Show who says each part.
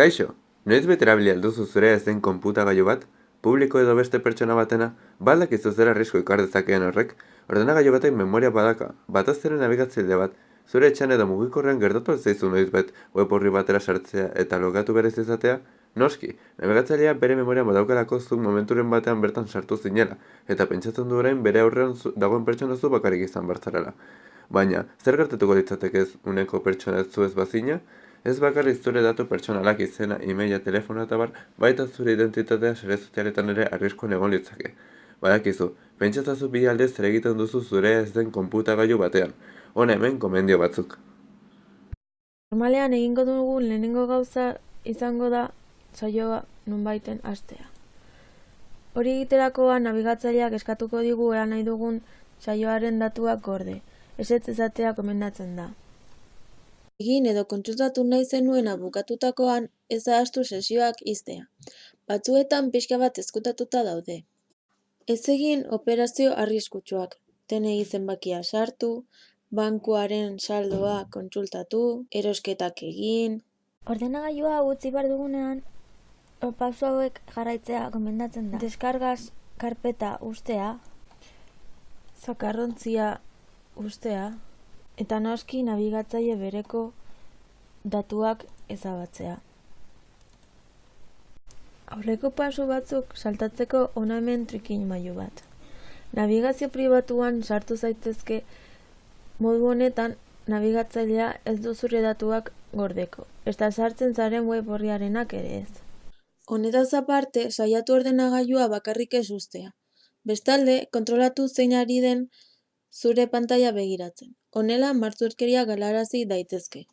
Speaker 1: Kaixo, noiz bete erabili alduzu zure ez den konputagailu bat? Publiko edo beste pertsona batena? Baldak izu zer arrisku ikar dezakeen horrek? Ordenagailu batek memoria badaka, bataz ere nabigatzaile bat, zure etxan edo mugikorrean gertatu zaizu noiz bet web horri batera sartzea eta logatu berez izatea? Noski, nabigatzailea bere memoria badaukalako zuk momenturen batean bertan sartu zinela, eta pentsatzen du orain bere aurrean zu- dagoen pertsona zu bakarrik izan bartzarela. Baina, zer gertatuko litzateke ez uneko pertsona zu ez bazina? Ez bakarrik zure datu pertsonalak izena, e-maila, telefonoa eta bar, baita zure identitatea sare sozialetan ere arriskuan egon litzake. Badakizu, pentsatzazu bi alde zer egiten duzu zure ez den konputagailu batean. Hona hemen komendio batzuk.
Speaker 2: Normalean egingo dugun lehenengo gauza izango da saioa nonbaiten hastea. Hori egiterakoan nabigatzaileak eskatuko digu ea nahi dugun saioaren datuak gorde. Ezetz ezatea komendatzen da.
Speaker 3: Egin edo kontsultatu nahi zenuena bukatutakoan ez ahaztu sesioak ixtea. Batzuetan pixka bat ezkutatuta daude. Ez egin operazio arriskutsuak. TNI zenbakia sartu, bankuaren saldoa kontsultatu, erosketak egin,
Speaker 4: Ordenagailua utzi behar dugunean, o, pauso hauek jarraitzea gomendatzen da. Deskargaz karpeta ustea,
Speaker 2: Zakarrontzia ustea, eta noski nabigatzaile bereko datuak ezabatzea. Aurreko pasu batzuk saltatzeko hona hemen trikin mailu bat. Nabigazio pribatuan sartu zaitezke modu honetan nabigatzailea ez du zure datuak gordeko. Eta sartzen zaren web horriarenak ere ez.
Speaker 3: Honetaz aparte, saiatu ordenagailua bakarrik ez ustea. Bestalde, kontrolatu zein ari den zure pantaila begiratzen. Honela, martzurkeria galarazi daitezke.